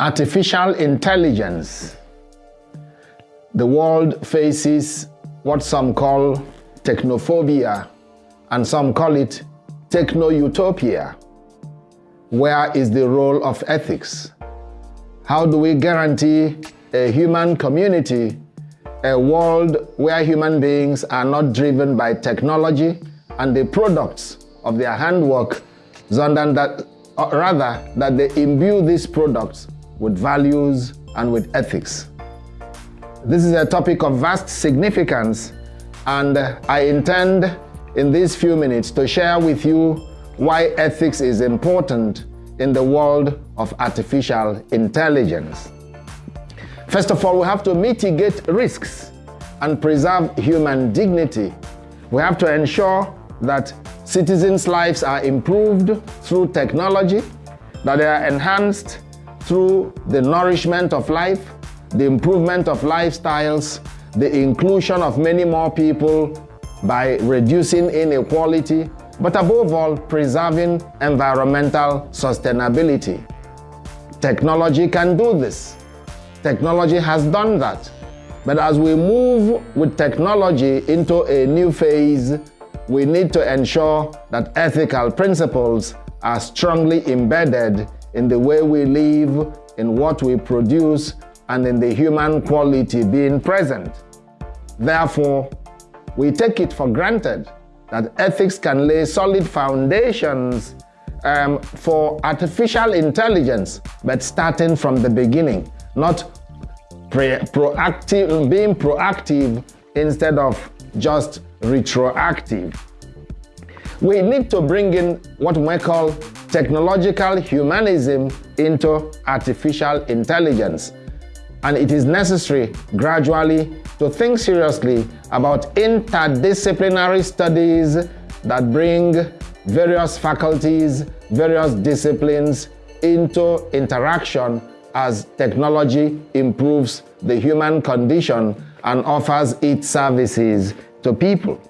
Artificial intelligence. The world faces what some call technophobia and some call it techno-utopia. Where is the role of ethics? How do we guarantee a human community, a world where human beings are not driven by technology and the products of their handwork, rather that they imbue these products with values and with ethics. This is a topic of vast significance and I intend in these few minutes to share with you why ethics is important in the world of artificial intelligence. First of all, we have to mitigate risks and preserve human dignity. We have to ensure that citizens' lives are improved through technology, that they are enhanced through the nourishment of life, the improvement of lifestyles, the inclusion of many more people by reducing inequality, but above all, preserving environmental sustainability. Technology can do this. Technology has done that. But as we move with technology into a new phase, we need to ensure that ethical principles are strongly embedded in the way we live, in what we produce, and in the human quality being present. Therefore, we take it for granted that ethics can lay solid foundations um, for artificial intelligence, but starting from the beginning, not proactive, being proactive instead of just retroactive. We need to bring in what we call technological humanism into artificial intelligence. And it is necessary gradually to think seriously about interdisciplinary studies that bring various faculties, various disciplines into interaction as technology improves the human condition and offers its services to people.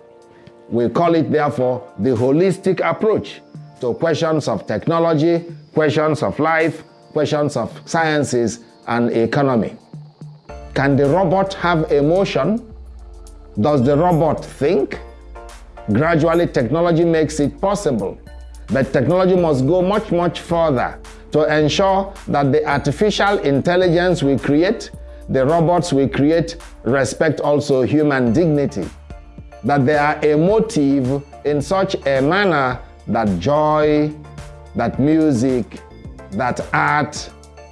We call it, therefore, the holistic approach to questions of technology, questions of life, questions of sciences and economy. Can the robot have emotion? Does the robot think? Gradually, technology makes it possible. But technology must go much, much further to ensure that the artificial intelligence we create, the robots we create, respect also human dignity. That they are emotive in such a manner that joy, that music, that art,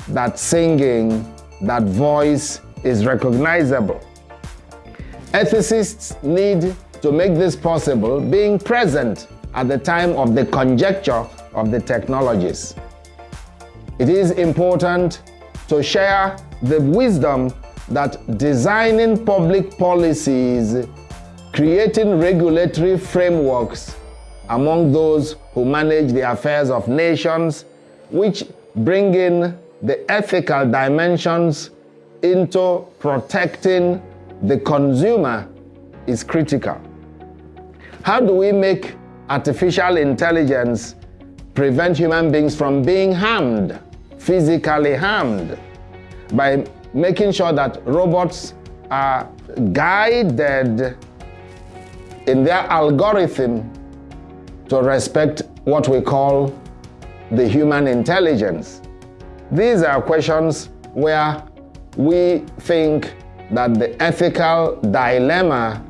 that singing, that voice is recognizable. Ethicists need to make this possible being present at the time of the conjecture of the technologies. It is important to share the wisdom that designing public policies, creating regulatory frameworks among those who manage the affairs of nations, which bring in the ethical dimensions into protecting the consumer is critical. How do we make artificial intelligence prevent human beings from being harmed, physically harmed, by making sure that robots are guided in their algorithm to respect what we call the human intelligence. These are questions where we think that the ethical dilemma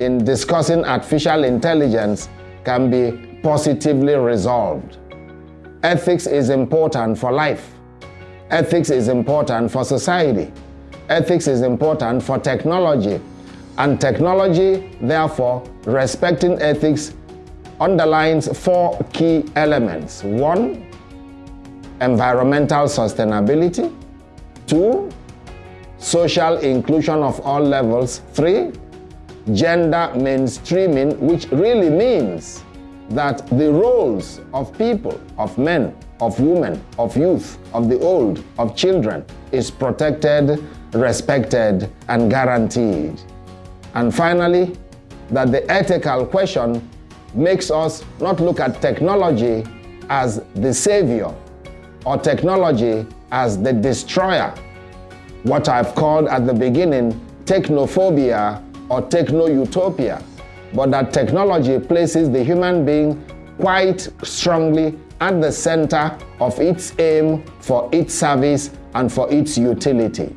in discussing artificial intelligence can be positively resolved. Ethics is important for life. Ethics is important for society. Ethics is important for technology. And technology, therefore, respecting ethics underlines four key elements. One, environmental sustainability. Two, social inclusion of all levels. Three, gender mainstreaming, which really means that the roles of people, of men, of women, of youth, of the old, of children is protected, respected, and guaranteed. And finally, that the ethical question makes us not look at technology as the savior, or technology as the destroyer, what I've called at the beginning technophobia or techno-utopia, but that technology places the human being quite strongly at the center of its aim for its service and for its utility.